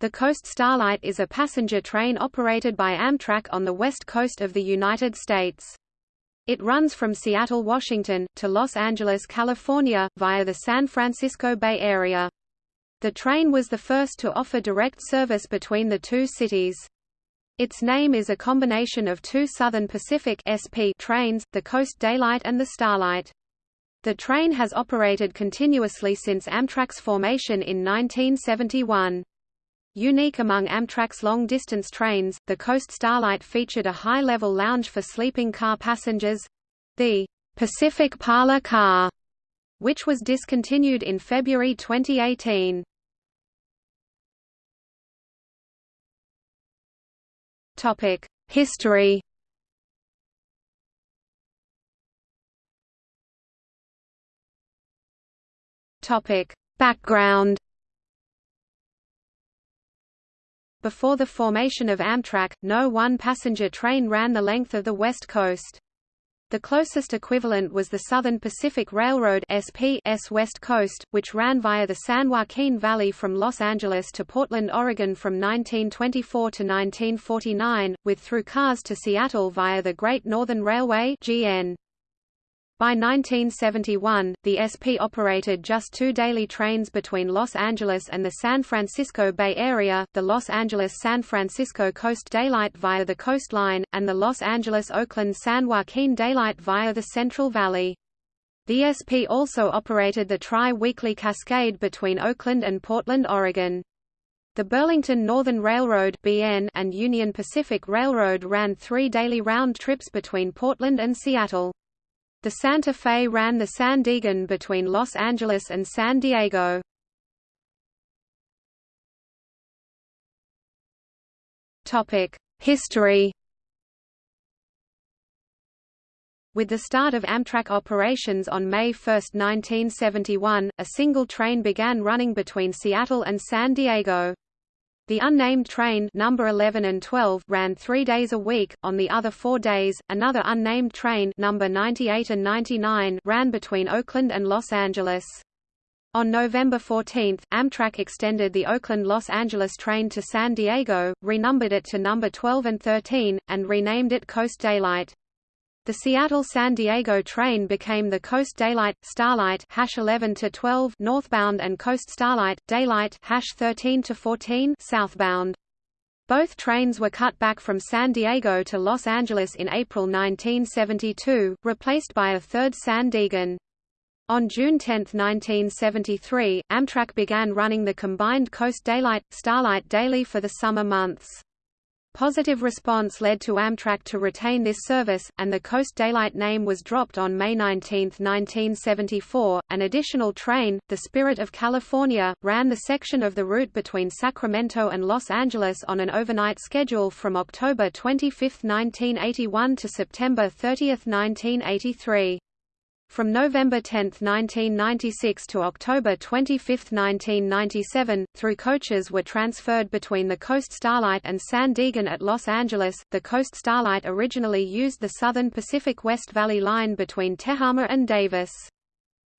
The Coast Starlight is a passenger train operated by Amtrak on the west coast of the United States. It runs from Seattle, Washington, to Los Angeles, California, via the San Francisco Bay Area. The train was the first to offer direct service between the two cities. Its name is a combination of two Southern Pacific SP trains, the Coast Daylight and the Starlight. The train has operated continuously since Amtrak's formation in 1971. Unique among Amtrak's long-distance trains, the Coast Starlight featured a high-level lounge for sleeping car passengers—the Pacific Parlor Car, which was discontinued in February 2018. History Background Before the formation of Amtrak, no one passenger train ran the length of the West Coast. The closest equivalent was the Southern Pacific Railroad SPS West Coast, which ran via the San Joaquin Valley from Los Angeles to Portland, Oregon from 1924 to 1949, with through cars to Seattle via the Great Northern Railway GN. By 1971, the SP operated just two daily trains between Los Angeles and the San Francisco Bay Area, the Los Angeles-San Francisco Coast Daylight via the Coast Line, and the Los Angeles-Oakland-San Joaquin Daylight via the Central Valley. The SP also operated the tri-weekly Cascade between Oakland and Portland, Oregon. The Burlington Northern Railroad (BN) and Union Pacific Railroad ran three daily round trips between Portland and Seattle. The Santa Fe ran the San Diegan between Los Angeles and San Diego. History With the start of Amtrak operations on May 1, 1971, a single train began running between Seattle and San Diego. The unnamed train number 11 and 12 ran three days a week. On the other four days, another unnamed train number 98 and 99 ran between Oakland and Los Angeles. On November 14, Amtrak extended the Oakland-Los Angeles train to San Diego, renumbered it to number 12 and 13, and renamed it Coast Daylight. The Seattle-San Diego train became the Coast Daylight Starlight hash 11 to 12 northbound and Coast Starlight Daylight hash 13 to 14 southbound. Both trains were cut back from San Diego to Los Angeles in April 1972, replaced by a third San Diegan. On June 10, 1973, Amtrak began running the combined Coast Daylight, Starlight daily for the summer months. Positive response led to Amtrak to retain this service, and the Coast Daylight name was dropped on May 19, 1974. An additional train, the Spirit of California, ran the section of the route between Sacramento and Los Angeles on an overnight schedule from October 25, 1981 to September 30, 1983. From November 10, 1996 to October 25, 1997, through coaches were transferred between the Coast Starlight and San Diegan at Los Angeles. The Coast Starlight originally used the Southern Pacific West Valley Line between Tehama and Davis.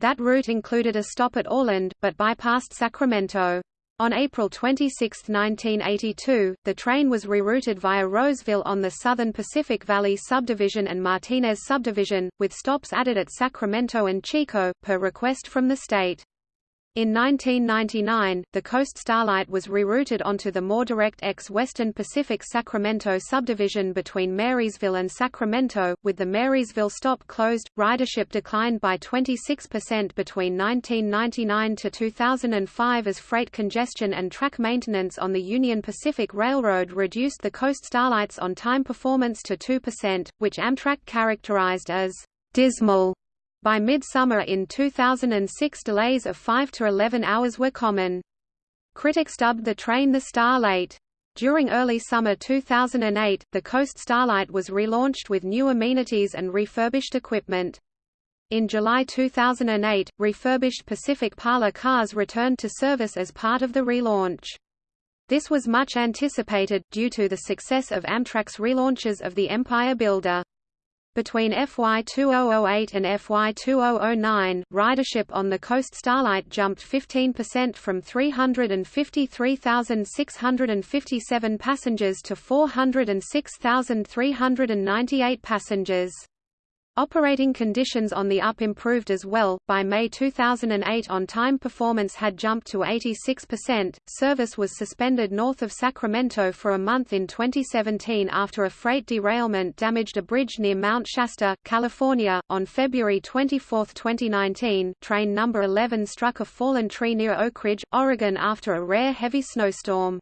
That route included a stop at Orland, but bypassed Sacramento. On April 26, 1982, the train was rerouted via Roseville on the Southern Pacific Valley Subdivision and Martinez Subdivision, with stops added at Sacramento and Chico, per request from the state. In 1999, the Coast Starlight was rerouted onto the more direct ex-Western Pacific Sacramento subdivision between Marysville and Sacramento, with the Marysville stop closed. Ridership declined by 26% between 1999 to 2005 as freight congestion and track maintenance on the Union Pacific Railroad reduced the Coast Starlight's on-time performance to 2%, which Amtrak characterized as dismal. By midsummer in 2006 delays of 5 to 11 hours were common. Critics dubbed the train the Star Late. During early summer 2008, the Coast Starlight was relaunched with new amenities and refurbished equipment. In July 2008, refurbished Pacific Parlor cars returned to service as part of the relaunch. This was much anticipated, due to the success of Amtrak's relaunches of the Empire Builder. Between FY 2008 and FY 2009, ridership on the Coast Starlight jumped 15% from 353,657 passengers to 406,398 passengers. Operating conditions on the UP improved as well. By May 2008, on time performance had jumped to 86%. Service was suspended north of Sacramento for a month in 2017 after a freight derailment damaged a bridge near Mount Shasta, California. On February 24, 2019, train number 11 struck a fallen tree near Oakridge, Oregon after a rare heavy snowstorm.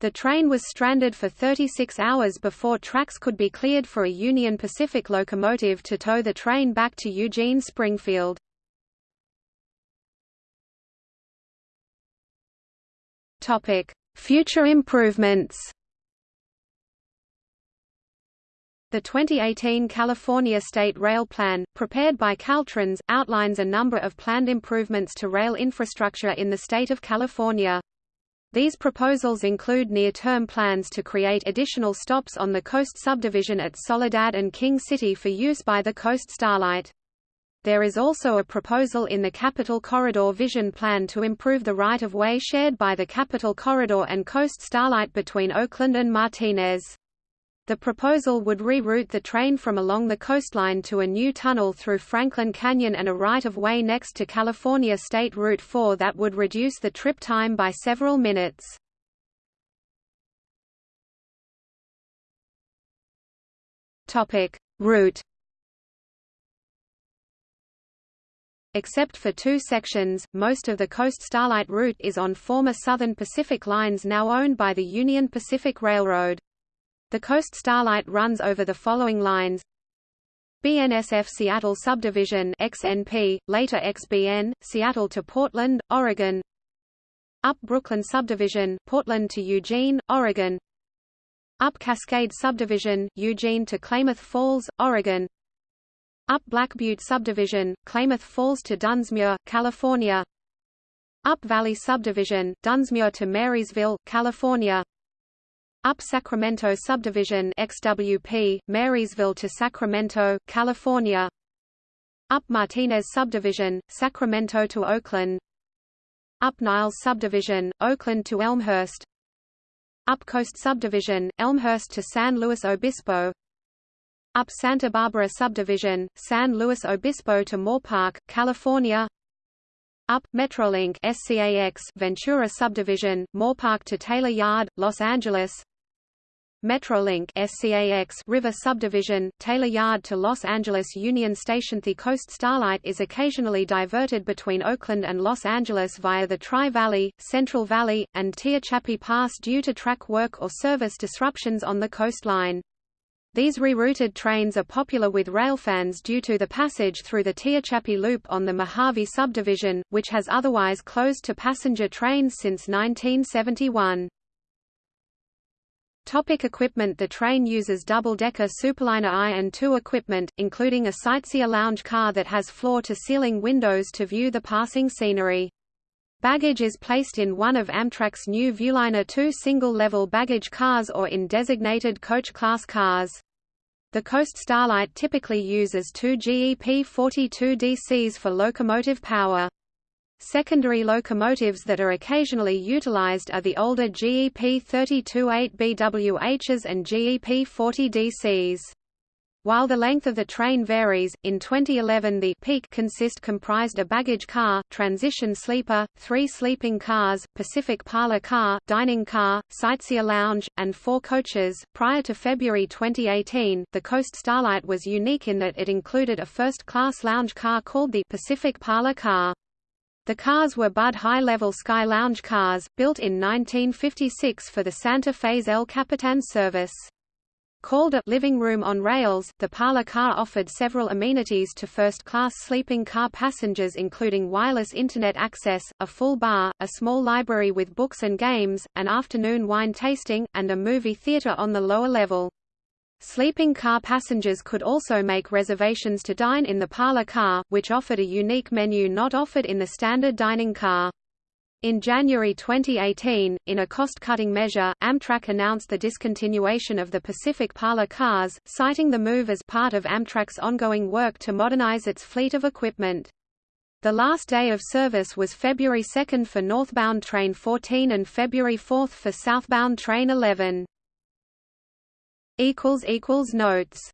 The train was stranded for 36 hours before tracks could be cleared for a Union Pacific locomotive to tow the train back to Eugene Springfield. Future improvements The 2018 California State Rail Plan, prepared by Caltrans, outlines a number of planned improvements to rail infrastructure in the state of California. These proposals include near-term plans to create additional stops on the Coast subdivision at Soledad and King City for use by the Coast Starlight. There is also a proposal in the Capital Corridor Vision Plan to improve the right-of-way shared by the Capital Corridor and Coast Starlight between Oakland and Martinez. The proposal would reroute the train from along the coastline to a new tunnel through Franklin Canyon and a right-of-way next to California State Route 4 that would reduce the trip time by several minutes. Route Except for two sections, most of the Coast Starlight route is on former Southern Pacific lines now owned by the Union Pacific Railroad. The Coast Starlight runs over the following lines. BNSF Seattle Subdivision XNP, later XBN, Seattle to Portland, Oregon. Up Brooklyn Subdivision, Portland to Eugene, Oregon. Up Cascade Subdivision, Eugene to Klamath Falls, Oregon. Up Black Butte Subdivision, Klamath Falls to Dunsmuir, California. Up Valley Subdivision, Dunsmuir to Marysville, California up Sacramento Subdivision XWP, Marysville to Sacramento, California. Up Martinez Subdivision, Sacramento to Oakland. Up Niles Subdivision, Oakland to Elmhurst. Up Coast Subdivision, Elmhurst to San Luis Obispo. Up Santa Barbara Subdivision, San Luis Obispo to Moorpark, California. Up Metrolink SCAX Ventura Subdivision, Moorpark to Taylor Yard, Los Angeles. Metrolink SCAX River Subdivision, Taylor Yard to Los Angeles Union Station The Coast Starlight is occasionally diverted between Oakland and Los Angeles via the Tri-Valley, Central Valley, and Tehachapi Pass due to track work or service disruptions on the coastline. These rerouted trains are popular with railfans due to the passage through the Tehachapi Loop on the Mojave subdivision, which has otherwise closed to passenger trains since 1971. Topic equipment The train uses double-decker Superliner I and II equipment, including a sightseer lounge car that has floor-to-ceiling windows to view the passing scenery. Baggage is placed in one of Amtrak's new Viewliner II single-level baggage cars or in designated coach-class cars. The Coast Starlight typically uses two GEP-42 DCs for locomotive power. Secondary locomotives that are occasionally utilized are the older GEP-32-8BWHs and GEP-40 DCs. While the length of the train varies, in 2011 the peak consist comprised a baggage car, transition sleeper, three sleeping cars, Pacific parlor car, dining car, sightseer lounge, and four coaches. Prior to February 2018, the Coast Starlight was unique in that it included a first-class lounge car called the Pacific parlor car. The cars were Budd high-level Sky Lounge cars, built in 1956 for the Santa Fe's El Capitan service. Called a living room on rails, the parlor car offered several amenities to first-class sleeping car passengers including wireless Internet access, a full bar, a small library with books and games, an afternoon wine tasting, and a movie theater on the lower level. Sleeping car passengers could also make reservations to dine in the parlor car, which offered a unique menu not offered in the standard dining car. In January 2018, in a cost-cutting measure, Amtrak announced the discontinuation of the Pacific Parlor cars, citing the move as part of Amtrak's ongoing work to modernize its fleet of equipment. The last day of service was February 2 for northbound train 14 and February 4 for southbound train 11. Notes